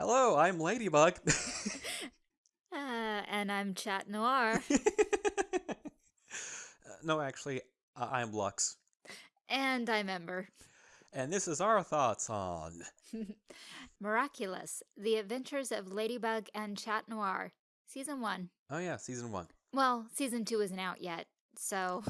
Hello, I'm Ladybug. uh, and I'm Chat Noir. Uh, no, actually, uh, I'm Lux. and I'm Ember. And this is our thoughts on. Miraculous The Adventures of Ladybug and Chat Noir, Season 1. Oh, yeah, season one. Well, Season 2 isn't out yet, so.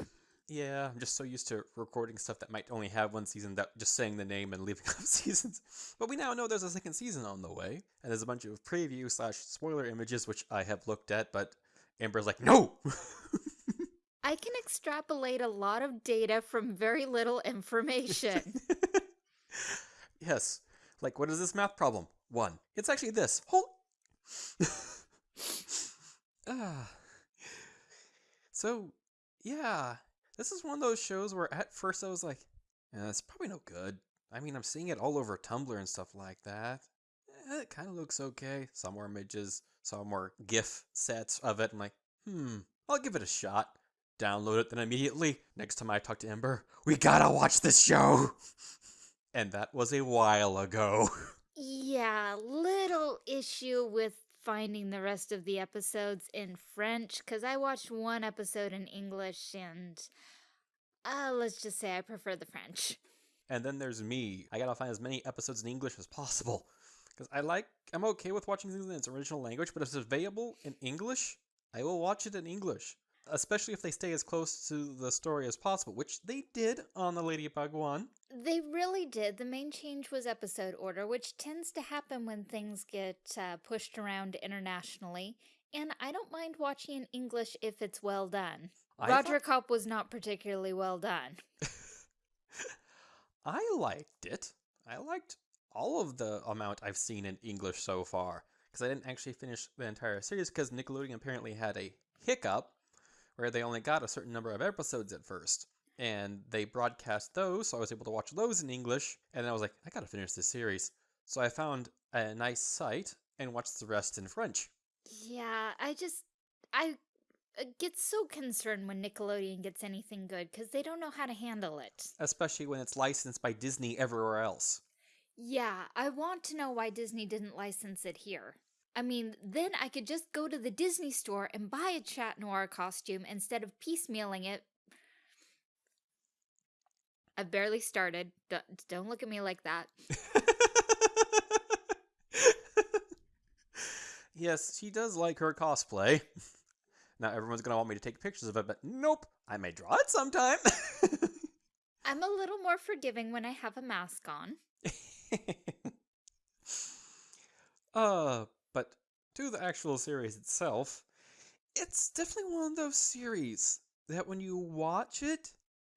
Yeah, I'm just so used to recording stuff that might only have one season that just saying the name and leaving off seasons. But we now know there's a second season on the way, and there's a bunch of preview slash spoiler images which I have looked at, but Amber's like, no! I can extrapolate a lot of data from very little information. yes. Like, what is this math problem? One. It's actually this. Hold. ah. So, yeah. This is one of those shows where at first I was like, yeah, it's probably no good. I mean, I'm seeing it all over Tumblr and stuff like that. Eh, it kind of looks okay. Some more images, some more GIF sets of it. I'm like, hmm, I'll give it a shot. Download it, then immediately, next time I talk to Ember, we gotta watch this show! and that was a while ago. yeah, little issue with finding the rest of the episodes in French, because I watched one episode in English and uh, let's just say I prefer the French. And then there's me. I gotta find as many episodes in English as possible. Because I like, I'm okay with watching things in its original language, but if it's available in English, I will watch it in English. Especially if they stay as close to the story as possible, which they did on the Ladybug one. They really did. The main change was episode order, which tends to happen when things get uh, pushed around internationally. And I don't mind watching in English if it's well done. Roger Cop was not particularly well done. I liked it. I liked all of the amount I've seen in English so far. Because I didn't actually finish the entire series because Nickelodeon apparently had a hiccup where they only got a certain number of episodes at first. And they broadcast those, so I was able to watch those in English. And I was like, I gotta finish this series. So I found a nice site and watched the rest in French. Yeah, I just, I uh, get so concerned when Nickelodeon gets anything good because they don't know how to handle it. Especially when it's licensed by Disney everywhere else. Yeah, I want to know why Disney didn't license it here. I mean, then I could just go to the Disney store and buy a Chat Noir costume instead of piecemealing it. I've barely started. Don't, don't look at me like that. yes, she does like her cosplay. Now everyone's going to want me to take pictures of it, but nope, I may draw it sometime. I'm a little more forgiving when I have a mask on. uh, but to the actual series itself, it's definitely one of those series that when you watch it,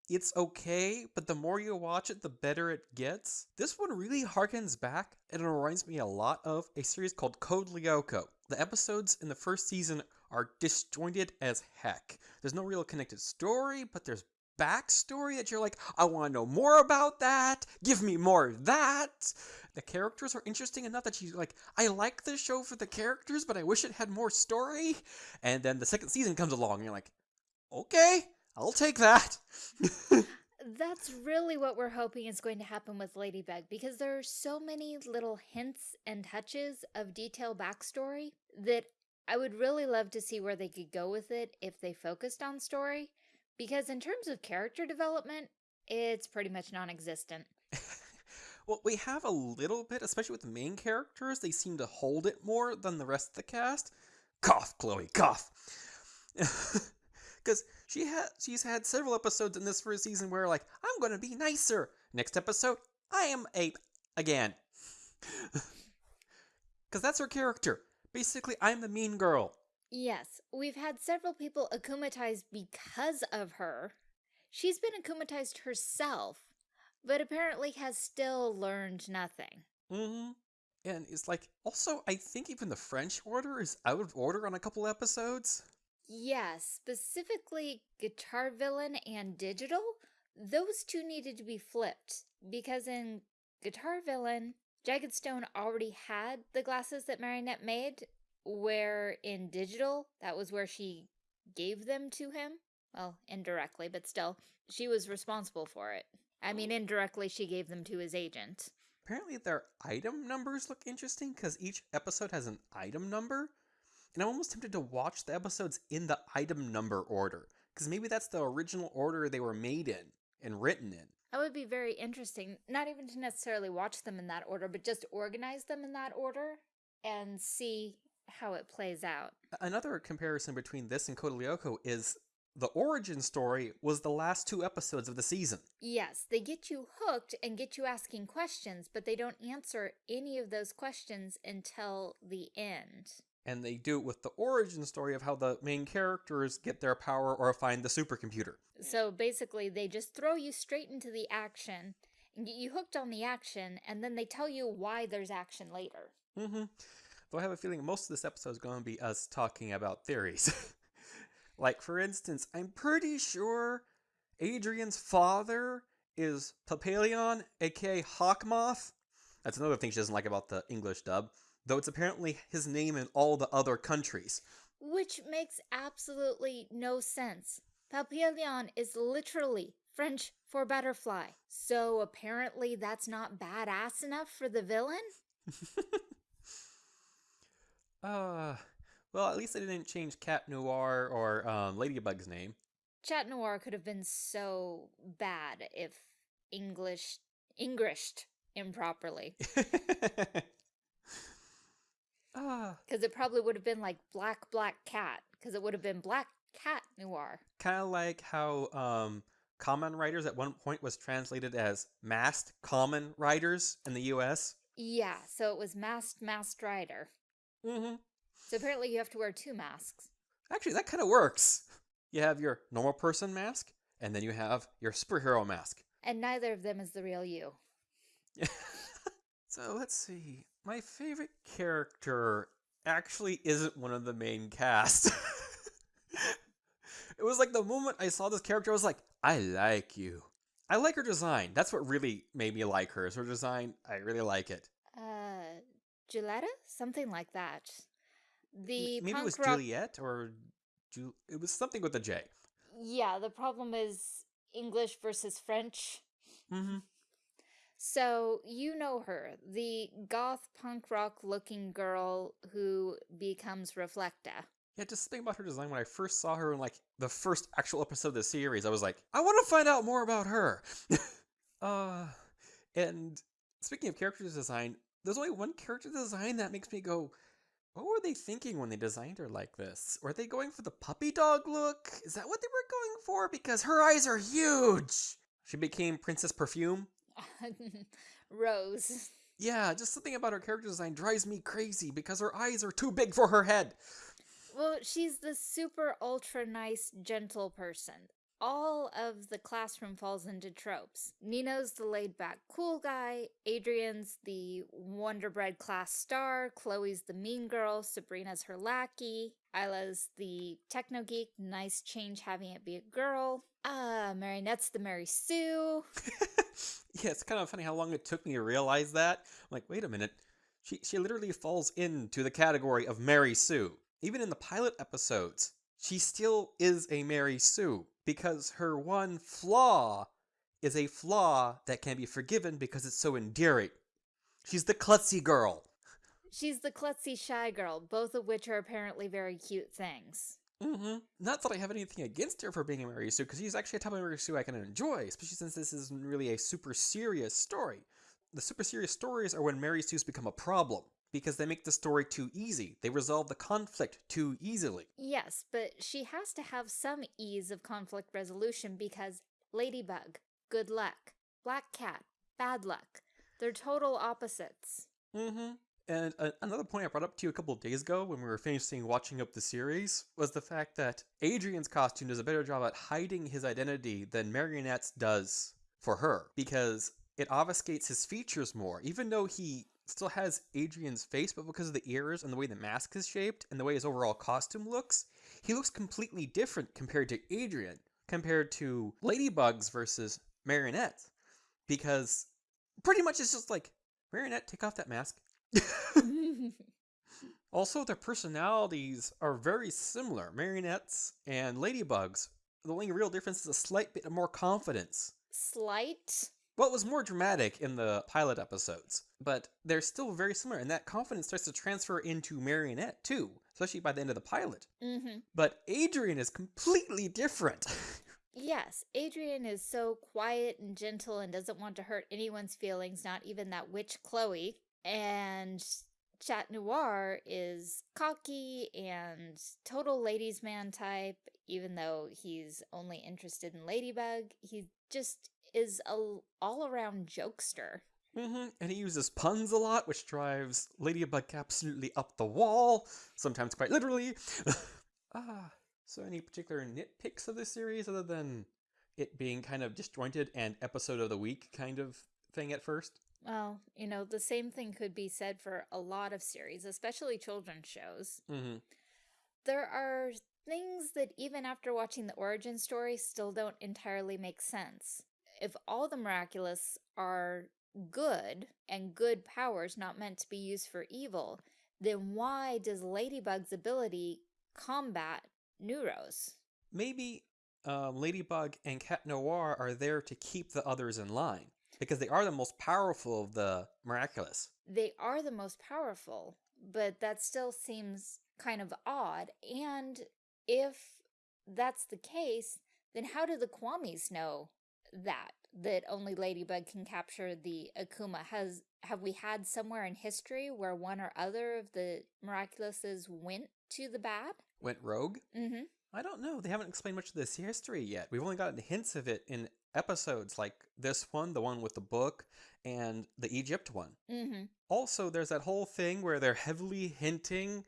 it's okay, but the more you watch it, the better it gets. This one really harkens back and it reminds me a lot of a series called Code Lyoko. The episodes in the first season are disjointed as heck. There's no real connected story, but there's backstory that you're like, I want to know more about that. Give me more of that. The characters are interesting enough that you're like, I like this show for the characters, but I wish it had more story. And then the second season comes along, and you're like, okay, I'll take that. That's really what we're hoping is going to happen with Ladybug because there are so many little hints and touches of detailed backstory that I would really love to see where they could go with it if they focused on story, because in terms of character development, it's pretty much non-existent. well, we have a little bit, especially with the main characters. They seem to hold it more than the rest of the cast. Cough, Chloe, cough. Because she had she's had several episodes in this first season where like I'm gonna be nicer. Next episode, I am ape again. Because that's her character. Basically, I'm the mean girl. Yes, we've had several people akumatized because of her. She's been akumatized herself, but apparently has still learned nothing. Mm-hmm. And it's like, also, I think even the French order is out of order on a couple episodes. Yes, specifically Guitar Villain and Digital, those two needed to be flipped, because in Guitar Villain, Jagged Stone already had the glasses that Marinette made, where in digital, that was where she gave them to him. Well, indirectly, but still, she was responsible for it. I mean, oh. indirectly, she gave them to his agent. apparently their item numbers look interesting because each episode has an item number. And I'm almost tempted to watch the episodes in the item number order because maybe that's the original order they were made in and written in. That would be very interesting. Not even to necessarily watch them in that order, but just organize them in that order and see how it plays out. Another comparison between this and Code Lyoko is the origin story was the last two episodes of the season. Yes, they get you hooked and get you asking questions, but they don't answer any of those questions until the end. And they do it with the origin story of how the main characters get their power or find the supercomputer. So basically, they just throw you straight into the action and get you hooked on the action, and then they tell you why there's action later. Mm-hmm. Though I have a feeling most of this episode is going to be us talking about theories. like, for instance, I'm pretty sure Adrien's father is Papillon, aka Hawkmoth. That's another thing she doesn't like about the English dub, though it's apparently his name in all the other countries. Which makes absolutely no sense. Papillon is literally French for butterfly. So apparently that's not badass enough for the villain? uh, well, at least they didn't change Cat Noir or um, Ladybug's name. Chat Noir could have been so bad if English Englished improperly. Ah, Because it probably would have been like Black Black Cat. Because it would have been Black Cat Noir. kind of like how um, Kamen Riders at one point was translated as Masked Kamen Riders in the U.S. Yeah, so it was Masked Masked Rider. Mm-hmm. So apparently you have to wear two masks. Actually, that kind of works. You have your normal person mask, and then you have your superhero mask. And neither of them is the real you. so let's see. My favorite character actually isn't one of the main cast. it was like the moment I saw this character, I was like, I like you. I like her design. That's what really made me like her. Is her design? I really like it. Uh, Gilletta? Something like that. The M- Maybe it was rock Juliet or Ju- it was something with a J. Yeah, the problem is English versus French. Mm-hmm. So, you know her, the goth punk rock looking girl who becomes Reflecta. Yeah, just think about her design. When I first saw her in like the first actual episode of the series, I was like, I want to find out more about her. uh, and speaking of character design, there's only one character design that makes me go, what were they thinking when they designed her like this? Were they going for the puppy dog look? Is that what they were going for? Because her eyes are huge. She became Princess Perfume. Rose. Yeah, just something about her character design drives me crazy because her eyes are too big for her head. Well, she's the super ultra nice, gentle person. All of the classroom falls into tropes. Nino's the laid back cool guy, Adrien's the Wonder Bread class star, Chloe's the mean girl, Sabrina's her lackey, Isla's the techno geek, nice change having it be a girl. Uh, Marinette's the Mary Sue. yeah, it's kind of funny how long it took me to realize that. I'm like, wait a minute. She she literally falls into the category of Mary Sue. Even in the pilot episodes, she still is a Mary Sue because her one flaw is a flaw that can be forgiven because it's so endearing. She's the klutzy girl. She's the klutzy shy girl, both of which are apparently very cute things. Mm-hmm. Not that I have anything against her for being a Mary Sue, because she's actually a type of Mary Sue I can enjoy, especially since this isn't really a super serious story. The super serious stories are when Mary Sue's become a problem, because they make the story too easy. They resolve the conflict too easily. Yes, but she has to have some ease of conflict resolution because Ladybug, good luck. Black Cat, bad luck. They're total opposites. Mm-hmm. And uh, another point I brought up to you a couple of days ago when we were finishing watching up the series was the fact that Adrien's costume does a better job at hiding his identity than Marionette's does for her because it obfuscates his features more, even though he still has Adrien's face, but because of the ears and the way the mask is shaped and the way his overall costume looks, he looks completely different compared to Adrien, compared to Ladybugs versus Marionette. Because pretty much it's just like, Marionette, take off that mask. Also, their personalities are very similar. Marionettes and ladybugs. The only real difference is a slight bit of more confidence. Slight? Well, it was more dramatic in the pilot episodes, but they're still very similar, and that confidence starts to transfer into Marionette too, especially by the end of the pilot. Mm-hmm. But Adrien is completely different. Yes, Adrien is so quiet and gentle and doesn't want to hurt anyone's feelings, not even that witch Chloe. And Chat Noir is cocky and total ladies' man type, even though he's only interested in Ladybug. He just is a all around jokester. Mm -hmm. And he uses puns a lot, which drives Ladybug absolutely up the wall, sometimes quite literally. ah, so any particular nitpicks of this series other than it being kind of disjointed and episode of the week kind of thing at first? Well, you know, the same thing could be said for a lot of series, especially children's shows. Mm-hmm. There are things that even after watching the origin story still don't entirely make sense. If all the miraculous are good and good powers not meant to be used for evil, then why does Ladybug's ability combat Nooroo's? Maybe um, Ladybug and Cat Noir are there to keep the others in line because they are the most powerful of the miraculous. They are the most powerful, but that still seems kind of odd. And if that's the case, then how do the Kwamis know that? That only Ladybug can capture the Akuma? Has have we had somewhere in history where one or other of the miraculouses went to the bad? Went rogue? Mm-hmm. I don't know. They haven't explained much of this history yet. We've only gotten hints of it in episodes like this one, the one with the book, and the Egypt one. Mm-hmm. Also, there's that whole thing where they're heavily hinting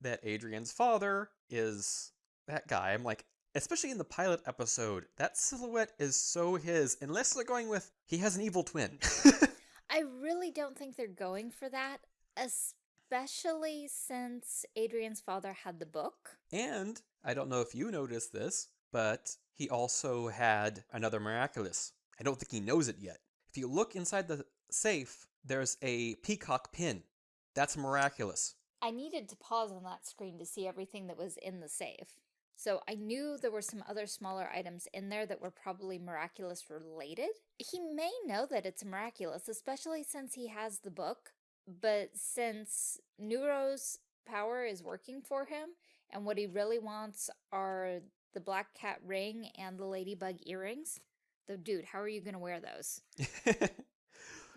that Adrien's father is that guy. I'm like, especially in the pilot episode, that silhouette is so his, unless they're going with he has an evil twin. I really don't think they're going for that, especially since Adrien's father had the book. and I don't know if you noticed this, but he also had another miraculous. I don't think he knows it yet. If you look inside the safe, there's a peacock pin. That's miraculous. I needed to pause on that screen to see everything that was in the safe. So I knew there were some other smaller items in there that were probably miraculous related. He may know that it's miraculous, especially since he has the book, but since Nooroo's power is working for him, and what he really wants are the black cat ring and the ladybug earrings, though dude, how are you going to wear those?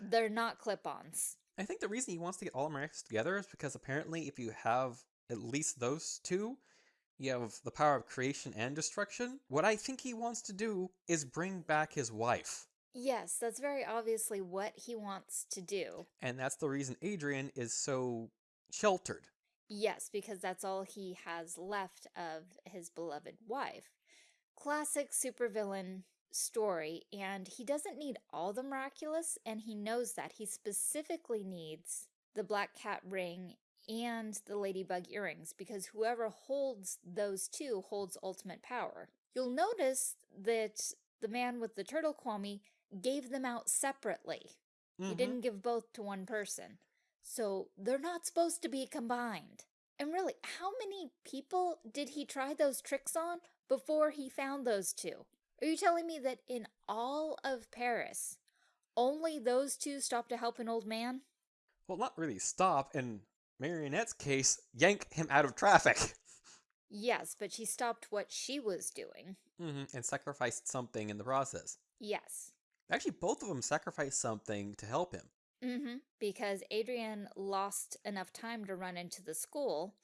They're not clip-ons. I think the reason he wants to get all miraculous together is because apparently if you have at least those two, you have the power of creation and destruction. What I think he wants to do is bring back his wife. Yes, that's very obviously what he wants to do. And that's the reason Adrien is so sheltered. Yes, because that's all he has left of his beloved wife. Classic supervillain story, and he doesn't need all the miraculous, and he knows that. He specifically needs the black cat ring and the ladybug earrings, because whoever holds those two holds ultimate power. You'll notice that the man with the turtle kwami gave them out separately. He Mhm. didn't give both to one person. So they're not supposed to be combined. And really, how many people did he try those tricks on before he found those two? Are you telling me that in all of Paris, only those two stopped to help an old man? Well, not really stop. In Marionette's case, yank him out of traffic. Yes, but she stopped what she was doing. hmm And sacrificed something in the process. Yes. Actually, both of them sacrificed something to help him. Mm-hmm. Because Adrien lost enough time to run into the school,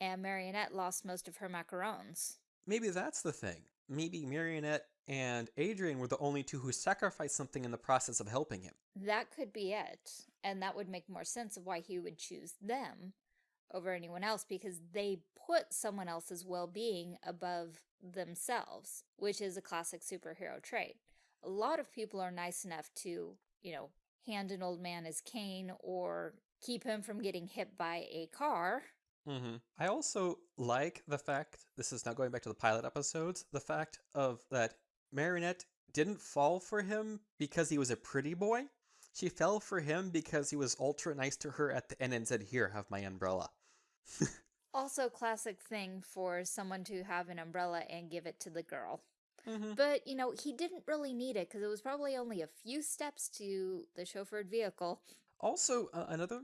and Marionette lost most of her macarons. Maybe that's the thing. Maybe Marionette and Adrien were the only two who sacrificed something in the process of helping him. That could be it. And that would make more sense of why he would choose them over anyone else because they put someone else's well being above themselves, which is a classic superhero trait. A lot of people are nice enough to, you know, hand an old man his cane or keep him from getting hit by a car. hmm I also like the fact, this is now going back to the pilot episodes, the fact of that Marinette didn't fall for him because he was a pretty boy. She fell for him because he was ultra nice to her at the end and said, Here, have my umbrella. Also, classic thing for someone to have an umbrella and give it to the girl. Mhm. But, you know, he didn't really need it because it was probably only a few steps to the chauffeured vehicle. Also, uh, another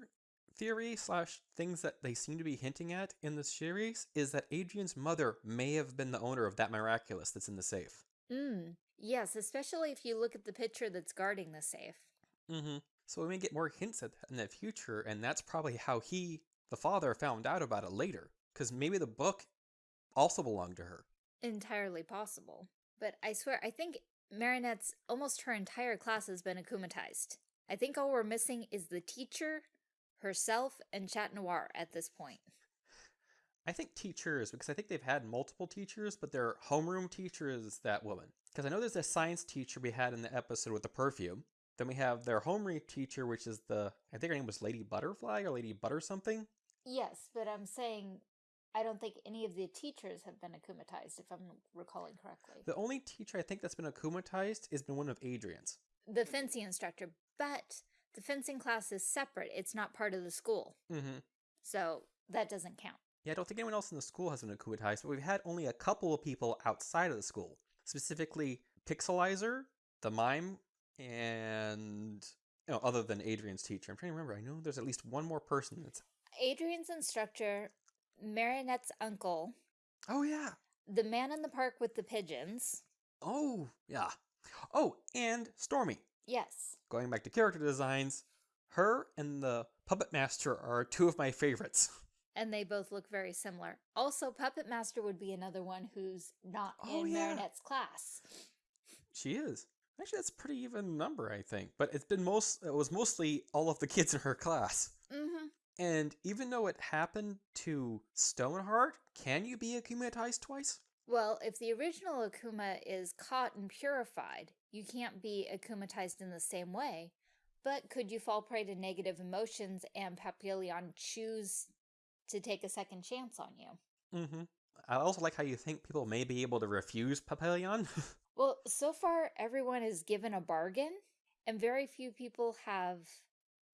theory slash things that they seem to be hinting at in this series is that Adrien's mother may have been the owner of that miraculous that's in the safe. Mm, yes, especially if you look at the picture that's guarding the safe. Mm-hmm. So we may get more hints at that in the future, and that's probably how he, the father, found out about it later. Because maybe the book also belonged to her. Entirely possible. But I swear, I think Marinette's almost her entire class has been akumatized. I think all we're missing is the teacher, herself, and Chat Noir at this point. I think teachers, because I think they've had multiple teachers, but their homeroom teacher is that woman. Because I know there's a science teacher we had in the episode with the perfume. Then we have their homeroom teacher, which is the, I think her name was Lady Butterfly or Lady Butter something. Yes, but I'm saying I don't think any of the teachers have been akumatized, if I'm recalling correctly. The only teacher I think that's been akumatized has been one of Adrien's. The fencing instructor, but the fencing class is separate. It's not part of the school. Mm-hmm. So that doesn't count. Yeah, I don't think anyone else in the school has been akumatized, but we've had only a couple of people outside of the school. Specifically, Pixelizer, the mime, and you know, other than Adrien's teacher. I'm trying to remember. I know there's at least one more person that's. Adrien's instructor, Marinette's uncle, Oh yeah. the man in the park with the pigeons. Oh yeah. Oh, and Stormy. Yes. Going back to character designs, her and the puppet master are two of my favorites. And they both look very similar. Also, Puppet Master would be another one who's not Oh, in yeah. Marinette's class. She is. Actually, that's a pretty even number, I think. But it's been most. It was mostly all of the kids in her class. And even though it happened to Stoneheart, can you be akumatized twice? Well, if the original Akuma is caught and purified, you can't be akumatized in the same way. But could you fall prey to negative emotions and Papillon choose to take a second chance on you? Mm-hmm. I also like how you think people may be able to refuse Papillon. Well, so far everyone is given a bargain, and very few people have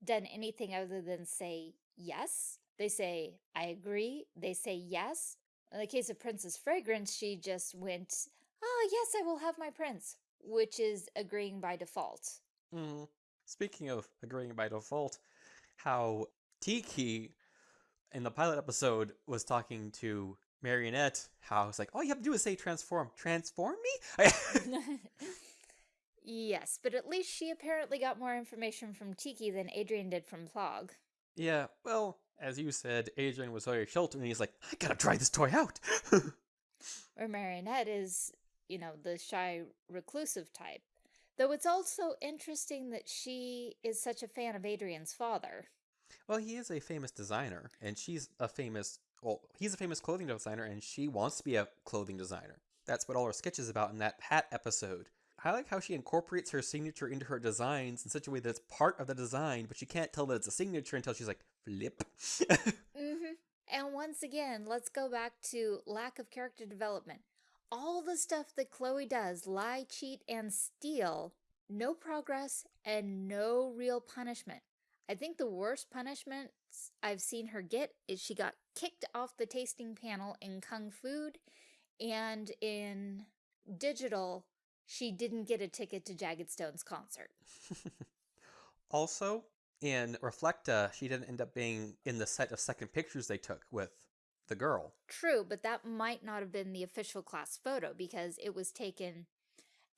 done anything other than say yes. They say, I agree. They say yes. In the case of Princess Fragrance, she just went, Oh, yes, I will have my prince, which is agreeing by default. mm. Speaking of agreeing by default, how Tikki in the pilot episode was talking to Marionette, how it's like, all you have to do is say transform. Transform me? yes, but at least she apparently got more information from Tikki than Adrien did from Plagg. Yeah, well, as you said, Adrien was very sheltered and he's like, I gotta try this toy out. Or Marionette is, you know, the shy, reclusive type. Though it's also interesting that she is such a fan of Adrien's father. Well, he is a famous designer, and she's a famous. Well, he's a famous clothing designer, and she wants to be a clothing designer. That's what all her sketches about in that hat episode. I like how she incorporates her signature into her designs in such a way that it's part of the design, but you can't tell that it's a signature until she's like, flip. Mm-hmm. And once again, let's go back to lack of character development. All the stuff that Chloe does lie, cheat, and steal no progress and no real punishment. I think the worst punishments I've seen her get is she got kicked off the tasting panel in Kung Food, and in Digital, she didn't get a ticket to Jagged Stone's concert. also, in Reflecta, she didn't end up being in the set of second pictures they took with the girl. True, but that might not have been the official class photo because it was taken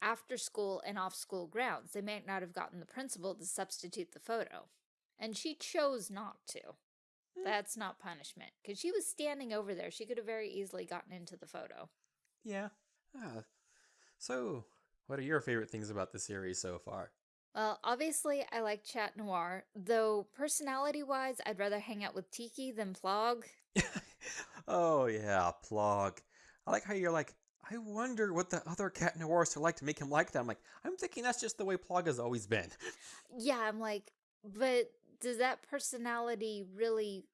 after school and off school grounds. They might not have gotten the principal to substitute the photo. And she chose not to. Hmm. That's not punishment because she was standing over there. She could have very easily gotten into the photo. Yeah. Ah. So, what are your favorite things about the series so far? Well, obviously, I like Chat Noir, though personality wise, I'd rather hang out with Tikki than Plagg. oh yeah, Plagg. I like how you're like, I wonder what the other cat noirs are like to make him like that. I'm like, I'm thinking that's just the way Plagg has always been. Yeah, I'm like, but does that personality really,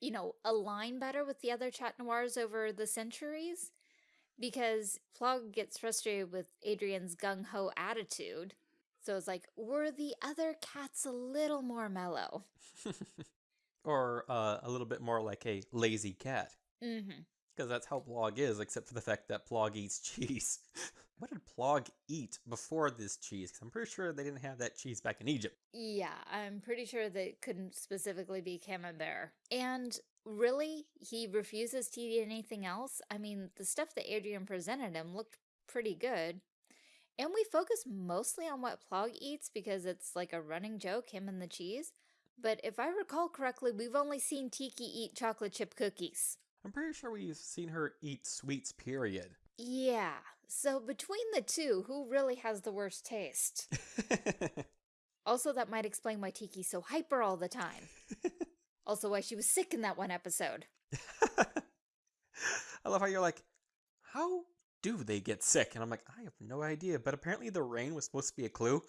you know, align better with the other Chat Noirs over the centuries? Because Plagg gets frustrated with Adrien's gung ho attitude. So it's like, were the other cats a little more mellow? or uh, a little bit more like a lazy cat. Mm hmm. Because that's how Plagg is, except for the fact that Plagg eats cheese. what did Plagg eat before this cheese? Because I'm pretty sure they didn't have that cheese back in Egypt. Yeah, I'm pretty sure that couldn't specifically be camembert. And really, he refuses to eat anything else? I mean, the stuff that Adrien presented him looked pretty good. And we focus mostly on what Plagg eats because it's like a running joke, him and the cheese. But if I recall correctly, we've only seen Tikki eat chocolate chip cookies. I'm pretty sure we've seen her eat sweets, period. Yeah, so between the two, who really has the worst taste? also, that might explain why Tikki's so hyper all the time. also, why she was sick in that one episode. I love how you're like, how do they get sick? And I'm like, I have no idea. But apparently the rain was supposed to be a clue.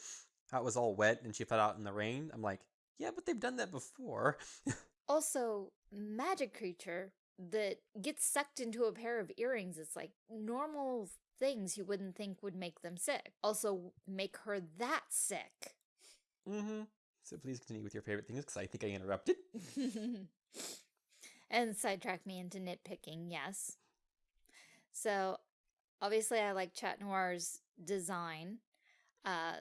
How it was all wet and she fell out in the rain. I'm like, yeah, but they've done that before. also, magic creature that gets sucked into a pair of earrings It's like normal things you wouldn't think would make them sick. Also, make her that sick. Mm-hmm. So please continue with your favorite things because I think I interrupted. and sidetrack me into nitpicking, yes. So, obviously I like Chat Noir's design. Uh,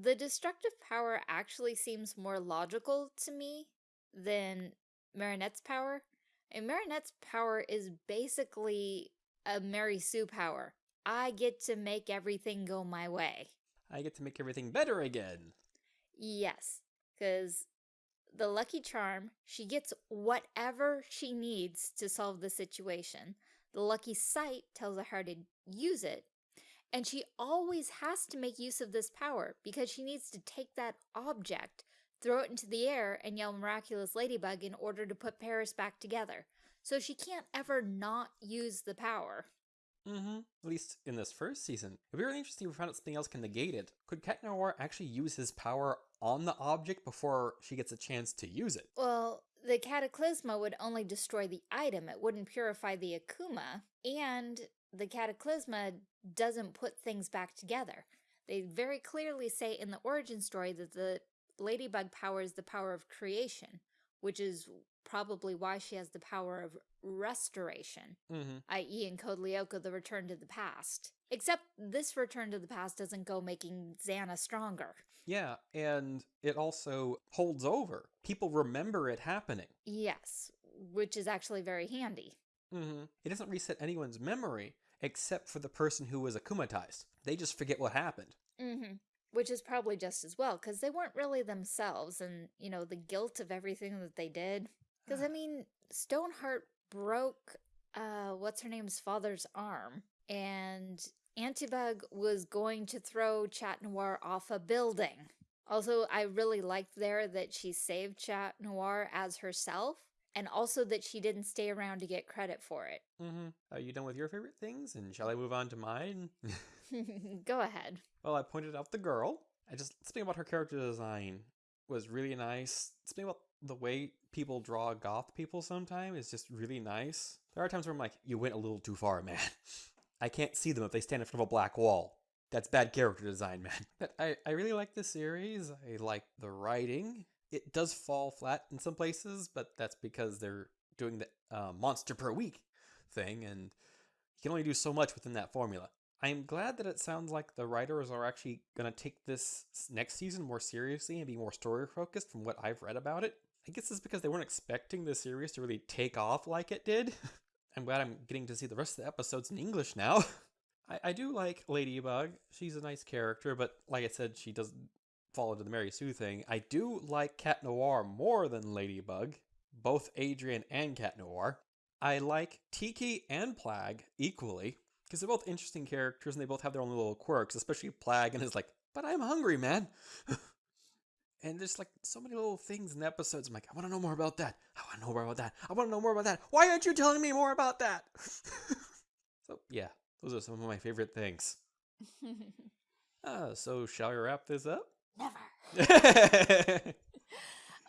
the destructive power actually seems more logical to me than Marinette's power. And Marinette's power is basically a Mary Sue power. I get to make everything go my way. I get to make everything better again. Yes, because the Lucky Charm, she gets whatever she needs to solve the situation. The Lucky Sight tells her how to use it. And she always has to make use of this power because she needs to take that object throw it into the air, and yell Miraculous Ladybug in order to put Paris back together. So she can't ever not use the power. Mm-hmm. At least in this first season. It'd be really interesting if we found out something else can negate it. Could Cat Noir actually use his power on the object before she gets a chance to use it? Well, the Cataclysma would only destroy the item. It wouldn't purify the Akuma. And the Cataclysma doesn't put things back together. They very clearly say in the origin story that the Ladybug power is the power of creation, which is probably why she has the power of restoration, mm -hmm. i.e. in Code Lyoko, the return to the past. Except this return to the past doesn't go making Xana stronger. Yeah, and it also holds over. People remember it happening. Yes, which is actually very handy. Mm -hmm. It doesn't reset anyone's memory except for the person who was akumatized. They just forget what happened. Mm -hmm. Which is probably just as well, because they weren't really themselves and, you know, the guilt of everything that they did. Because, I mean, Stoneheart broke, uh, what's her name's father's arm, and Antibug was going to throw Chat Noir off a building. Also, I really liked there that she saved Chat Noir as herself, and also that she didn't stay around to get credit for it. Mm-hmm. Are you done with your favorite things? And shall I move on to mine? Go ahead. Well, I pointed out the girl. I just something about her character design was really nice. Something about the way people draw goth people sometimes is just really nice. There are times where I'm like, you went a little too far, man. I can't see them if they stand in front of a black wall. That's bad character design, man. But I, I really like the series. I like the writing. It does fall flat in some places, but that's because they're doing the uh, monster per week thing, and you can only do so much within that formula. I'm glad that it sounds like the writers are actually going to take this next season more seriously and be more story focused from what I've read about it. I guess it's because they weren't expecting the series to really take off like it did. I'm glad I'm getting to see the rest of the episodes in English now. I, I do like Ladybug. She's a nice character, but like I said, she doesn't fall into the Mary Sue thing. I do like Cat Noir more than Ladybug, both Adrien and Cat Noir. I like Tikki and Plagg equally because they're both interesting characters and they both have their own little quirks, especially Plagg and is like, but I'm hungry, man. and there's like so many little things in the episodes. I'm like, I want to know more about that. I want to know more about that. I want to know more about that. Why aren't you telling me more about that? so yeah, those are some of my favorite things. uh, so shall we wrap this up? Never.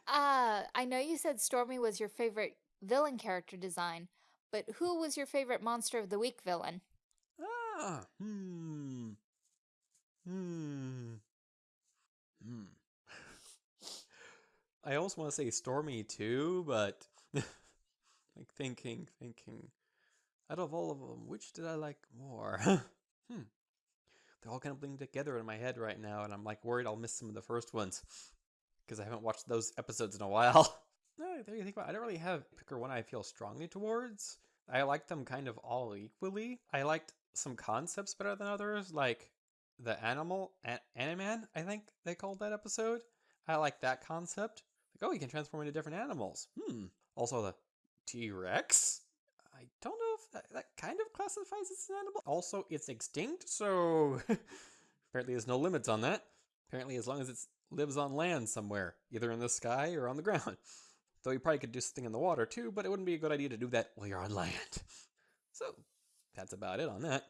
uh, I know you said Stormy was your favorite villain character design, but who was your favorite Monster of the Week villain? Ah, hmm. Hmm. Hmm. I also want to say Stormy too, but like thinking, thinking. Out of all of them, which did I like more? hmm. they're all kind of blending together in my head right now, and I'm like worried I'll miss some of the first ones because I haven't watched those episodes in a while. no, there you think about. It. I don't really have pick or one I feel strongly towards. I like them kind of all equally. I liked some concepts better than others, like the animal a- Animan. I think they called that episode. I like that concept. Like, oh, you can transform into different animals. Hmm. Also, the T Rex. I don't know if that, that kind of classifies as an animal. Also, it's extinct, so apparently there's no limits on that. Apparently, as long as it lives on land somewhere, either in the sky or on the ground. Though you probably could do something in the water too, but it wouldn't be a good idea to do that while you're on land. So that's about it on that.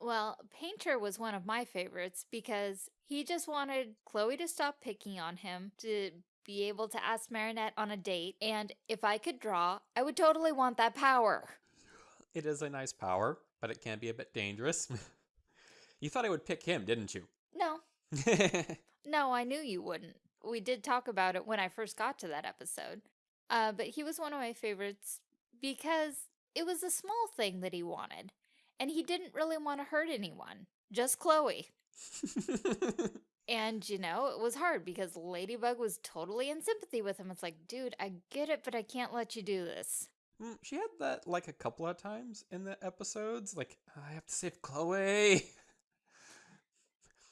Well, Painter was one of my favorites because he just wanted Chloe to stop picking on him, to be able to ask Marinette on a date, and if I could draw, I would totally want that power. It is a nice power, but it can be a bit dangerous. you thought I would pick him, didn't you? No. no, I knew you wouldn't. We did talk about it when I first got to that episode. Uh, but he was one of my favorites because it was a small thing that he wanted. And he didn't really want to hurt anyone, just Chloe. And, you know, it was hard because Ladybug was totally in sympathy with him. It's like, dude, I get it, but I can't let you do this. Mm, she had that like a couple of times in the episodes. Like, I have to save Chloe.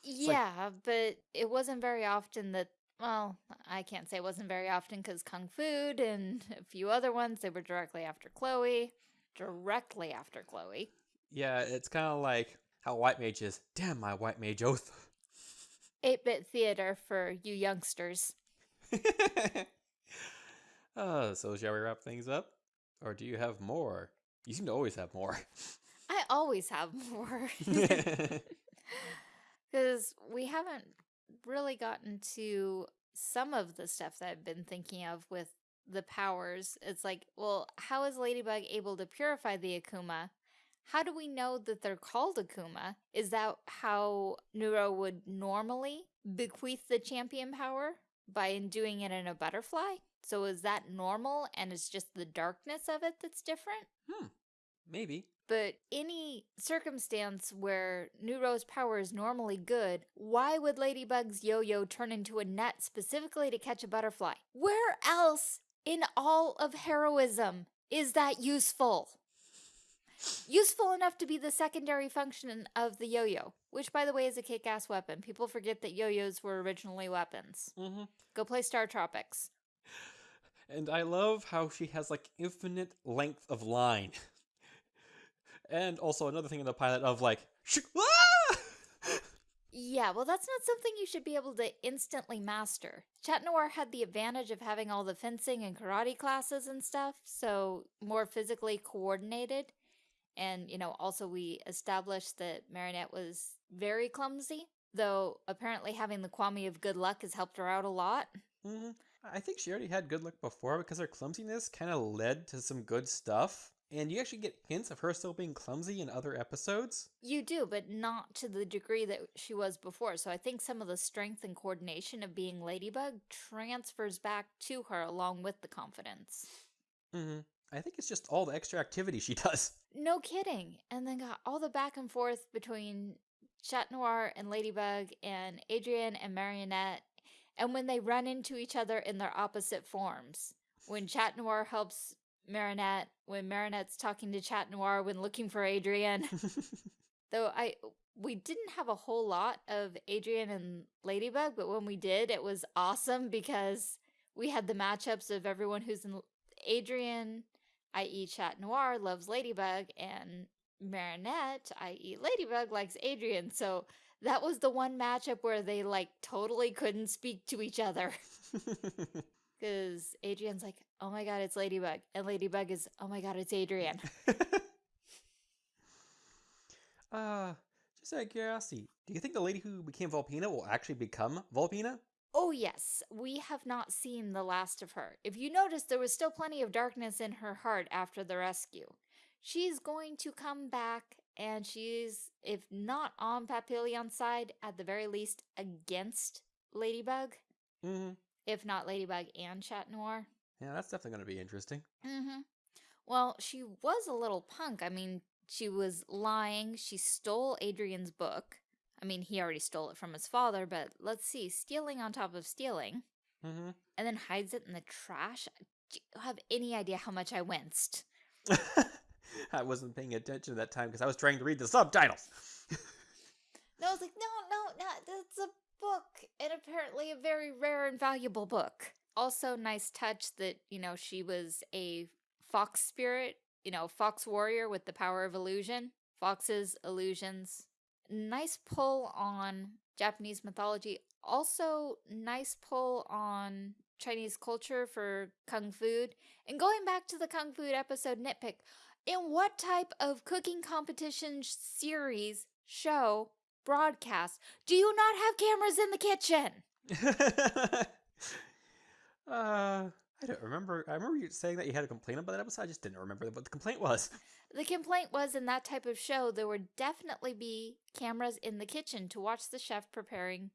yeah, like... but it wasn't very often that, well, I can't say it wasn't very often because Kung Fu and a few other ones, they were directly after Chloe. Directly after Chloe. Yeah, it's kind of like how White Mage is. Damn my White Mage oath. 8 bit theater for you youngsters. uh, so, shall we wrap things up? Or do you have more? You seem to always have more. I always have more. Because we haven't really gotten to some of the stuff that I've been thinking of with the powers. It's like, well, how is Ladybug able to purify the Akuma? How do we know that they're called Akuma? Is that how Nooroo would normally bequeath the champion power? By doing it in a butterfly? So is that normal and it's just the darkness of it that's different? Hmm, maybe. But any circumstance where Nooroo's power is normally good, why would Ladybug's yo-yo turn into a net specifically to catch a butterfly? Where else in all of heroism is that useful? Useful enough to be the secondary function of the yo-yo, which, by the way, is a kick-ass weapon. People forget that yo-yos were originally weapons. Mm -hmm. Go play Star Tropics. And I love how she has, like, infinite length of line. and also another thing in the pilot of, like, ah! Yeah, well, that's not something you should be able to instantly master. Chat Noir had the advantage of having all the fencing and karate classes and stuff, so more physically coordinated. And, you know, also we established that Marinette was very clumsy, though apparently having the Kwami of good luck has helped her out a lot. Mm -hmm. I think she already had good luck before because her clumsiness kind of led to some good stuff. And you actually get hints of her still being clumsy in other episodes. You do, but not to the degree that she was before. So I think some of the strength and coordination of being Ladybug transfers back to her along with the confidence. Mm -hmm. I think it's just all the extra activity she does. No kidding. And then got all the back and forth between Chat Noir and Ladybug and Adrien and Marionette. And when they run into each other in their opposite forms. When Chat Noir helps Marinette, when Marinette's talking to Chat Noir when looking for Adrien. Though I we didn't have a whole lot of Adrien and Ladybug, but when we did, it was awesome because we had the matchups of everyone who's in Adrien, i.e. Chat Noir, loves Ladybug, and Marinette, i.e. Ladybug, likes Adrien. So that was the one matchup where they like totally couldn't speak to each other. Because Adrien's like, oh my god, it's Ladybug. And Ladybug is, oh my god, it's Adrien. uh, just out of curiosity, do you think the lady who became Volpina will actually become Volpina? Oh yes, we have not seen the last of her. If you notice, there was still plenty of darkness in her heart after the rescue. She's going to come back, and she's, if not on Papillon's side, at the very least against Ladybug. Mm -hmm. If not Ladybug and Chat Noir. Yeah, that's definitely going to be interesting. Mm-hmm. Well, she was a little punk. I mean, she was lying. She stole Adrien's book. I mean, he already stole it from his father, but let's see, stealing on top of stealing, Mm-hmm. and then hides it in the trash. Do you have any idea how much I winced? I wasn't paying attention at that time because I was trying to read the subtitles. No, I was like, no, no, no, that's a book, and apparently a very rare and valuable book. Also, nice touch that, you know, she was a fox spirit, you know, fox warrior with the power of illusion. Foxes, illusions. Nice pull on Japanese mythology. Also, nice pull on Chinese culture for kung fu. And going back to the kung fu episode nitpick, in what type of cooking competition series, show, broadcast do you not have cameras in the kitchen? uh, I don't remember. I remember you saying that you had a complaint about that episode. I just didn't remember what the complaint was. The complaint was in that type of show, there would definitely be cameras in the kitchen to watch the chef preparing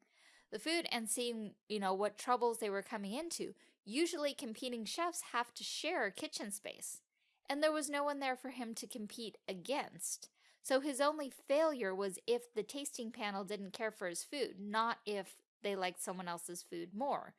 the food and seeing, you know, what troubles they were coming into. Usually, competing chefs have to share a kitchen space, and there was no one there for him to compete against. So his only failure was if the tasting panel didn't care for his food, not if they liked someone else's food more.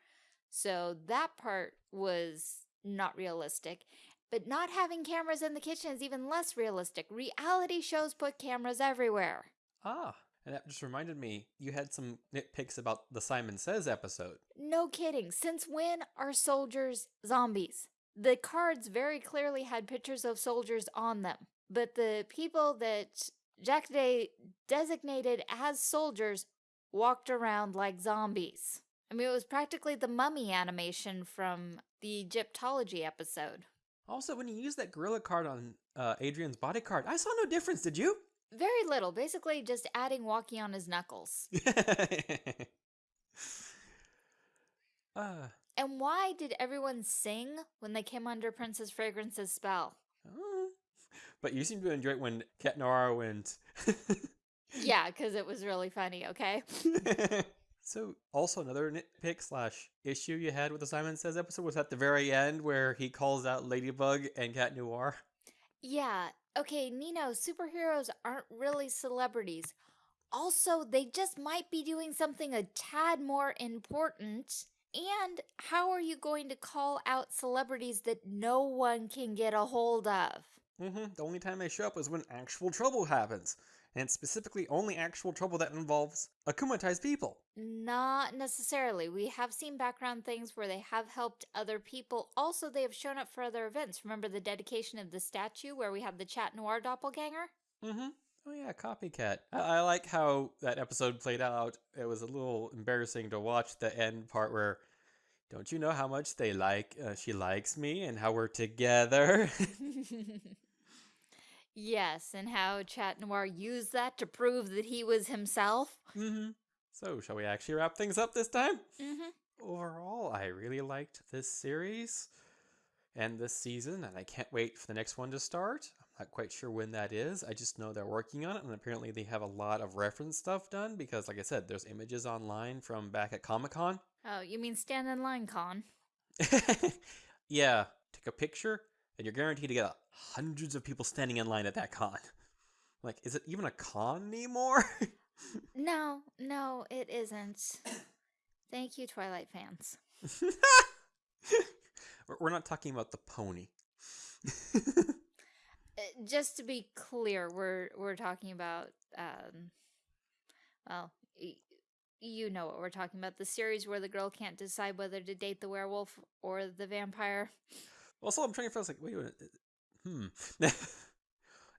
So that part was not realistic. But not having cameras in the kitchen is even less realistic. Reality shows put cameras everywhere. Ah, and that just reminded me. You had some nitpicks about the Simon Says episode. No kidding. Since when are soldiers zombies? The cards very clearly had pictures of soldiers on them, but the people that Jack Day designated as soldiers walked around like zombies. I mean, it was practically the mummy animation from the Egyptology episode. Also, when you used that gorilla card on uh, Adrien's body card, I saw no difference. Did you? Very little, basically just adding walkie on his knuckles. uh, And why did everyone sing when they came under Princess Fragrance's spell? oh. but you seem to enjoy it when Cat Noir went. Yeah, because it was really funny, okay? so, also another nitpick slash issue you had with the Simon Says episode was at the very end where he calls out Ladybug and Cat Noir. Yeah, okay, Nino, superheroes aren't really celebrities. Also, they just might be doing something a tad more important. And how are you going to call out celebrities that no one can get a hold of? hmm The only time they show up is when actual trouble happens, and specifically only actual trouble that involves akumatized people. Not necessarily. We have seen background things where they have helped other people. Also, they have shown up for other events. Remember the dedication of the statue where we have the Chat Noir doppelganger? Mm-hmm. Oh yeah, copycat. I, I like how that episode played out. It was a little embarrassing to watch the end part where, don't you know how much they like? Uh, she likes me and how we're together. yes, and how Chat Noir used that to prove that he was himself. mm-hmm. So, shall we actually wrap things up this time? Mm-hmm. Overall, I really liked this series and this season, and I can't wait for the next one to start. I'm not quite sure when that is. I just know they're working on it, and apparently they have a lot of reference stuff done because, like I said, there's images online from back at Comic Con. Oh, you mean stand in line con? yeah, take a picture, and you're guaranteed to get hundreds of people standing in line at that con. Like, is it even a con anymore? No, no, it isn't. Thank you, Twilight fans. We're- not talking about the pony. Uh, just to be clear, we're we're talking about um well, y- you know what we're talking about, the series where the girl can't decide whether to date the werewolf or the vampire. Also, I'm trying to feel like, wait a minute. Hmm.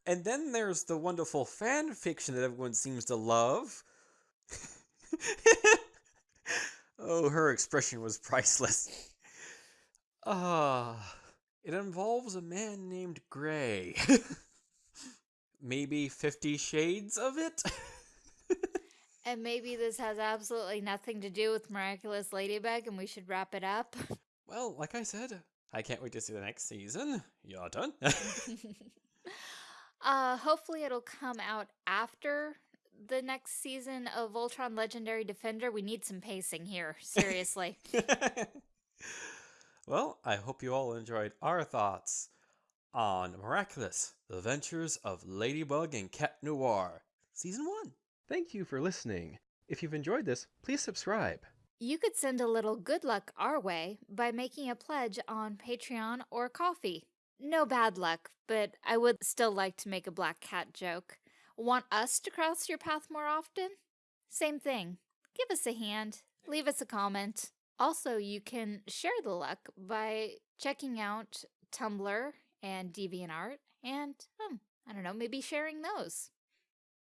and then there's the wonderful fan fiction that everyone seems to love. oh, her expression was priceless. Ah, it involves a man named Gray. Maybe 50 shades of it? And maybe this has absolutely nothing to do with Miraculous Ladybug and we should wrap it up. well, like I said, I can't wait to see the next season. Your turn. uh hopefully it'll come out after the next season of Voltron Legendary Defender. We need some pacing here, seriously. well, I hope you all enjoyed our thoughts on Miraculous The Adventures of Ladybug and Cat Noir, Season 1. Thank you for listening. If you've enjoyed this, please subscribe. You could send a little good luck our way by making a pledge on Patreon or Ko-fi. No bad luck, but I would still like to make a black cat joke. Want us to cross your path more often? Same thing. Give us a hand, leave us a comment. Also, you can share the luck by checking out Tumblr and DeviantArt and, um, I don't know, maybe sharing those.